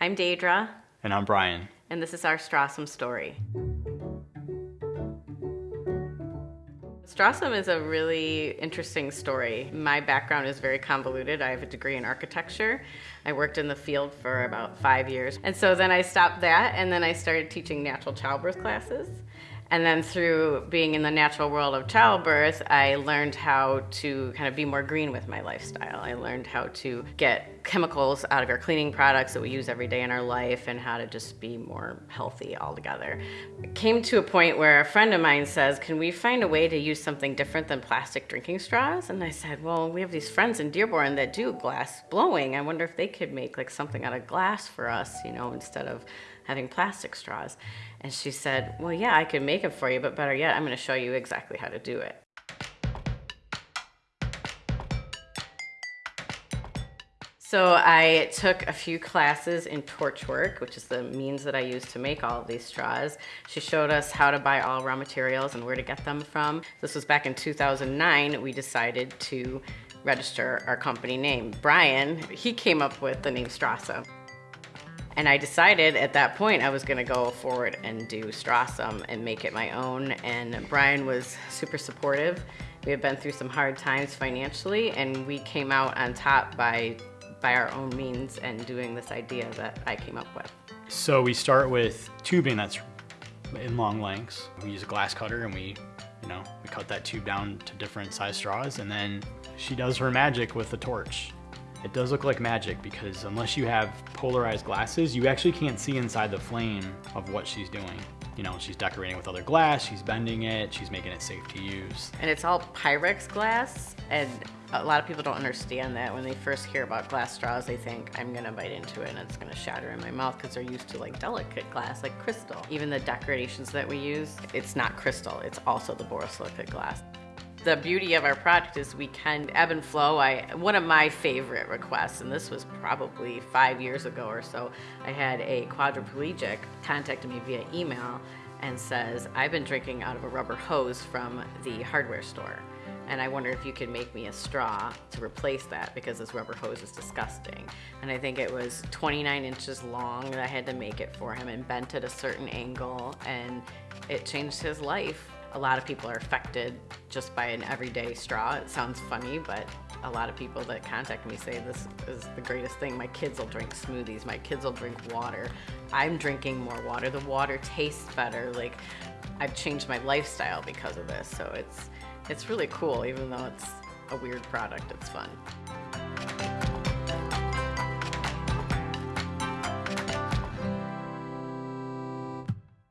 I'm Deidre, And I'm Brian. and this is our Strawesome story. Strawesome is a really interesting story. My background is very convoluted. I have a degree in architecture. I worked in the field for about five years. And so then I stopped that and then I started teaching natural childbirth classes. And then through being in the natural world of childbirth, I learned how to kind of be more green with my lifestyle. I learned how to get chemicals out of our cleaning products that we use every day in our life and how to just be more healthy altogether. It came to a point where a friend of mine says, Can we find a way to use something different than plastic drinking straws? And I said, Well, we have these friends in Dearborn that do glass blowing. I wonder if they could make like something out of glass for us, you know, instead of having plastic straws. And she said, Well, yeah, I could make it for you, but better yet, I'm going to show you exactly how to do it. So I took a few classes in torch work, which is the means that I use to make all of these straws. She showed us how to buy all raw materials and where to get them from. This was back in 2009. We decided to register our company name. Brian, he came up with the name Strasa. And I decided at that point I was going to go forward and do Strawesome and make it my own. And Brian was super supportive. We had been through some hard times financially, and we came out on top by by our own means and doing this idea that I came up with. So we start with tubing that's in long lengths. We use a glass cutter and we, you know, we cut that tube down to different size straws and then she does her magic with the torch. It does look like magic because unless you have polarized glasses, you actually can't see inside the flame of what she's doing. You know, she's decorating with other glass, she's bending it, she's making it safe to use. And it's all Pyrex glass, and a lot of people don't understand that. When they first hear about glass straws, they think I'm gonna bite into it and it's gonna shatter in my mouth because they're used to like delicate glass, like crystal. Even the decorations that we use, it's not crystal, it's also the borosilicate glass. The beauty of our product is we can ebb and flow. I one of my favorite requests, and this was probably five years ago or so. I had a quadriplegic contact me via email and says, "I've been drinking out of a rubber hose from the hardware store." and I wonder if you could make me a straw to replace that because this rubber hose is disgusting. And I think it was 29 inches long and I had to make it for him and bent at a certain angle and it changed his life. A lot of people are affected just by an everyday straw. It sounds funny, but a lot of people that contact me say this is the greatest thing. My kids will drink smoothies, my kids will drink water. I'm drinking more water. The water tastes better. Like I've changed my lifestyle because of this. So it's it's really cool, even though it's a weird product, it's fun.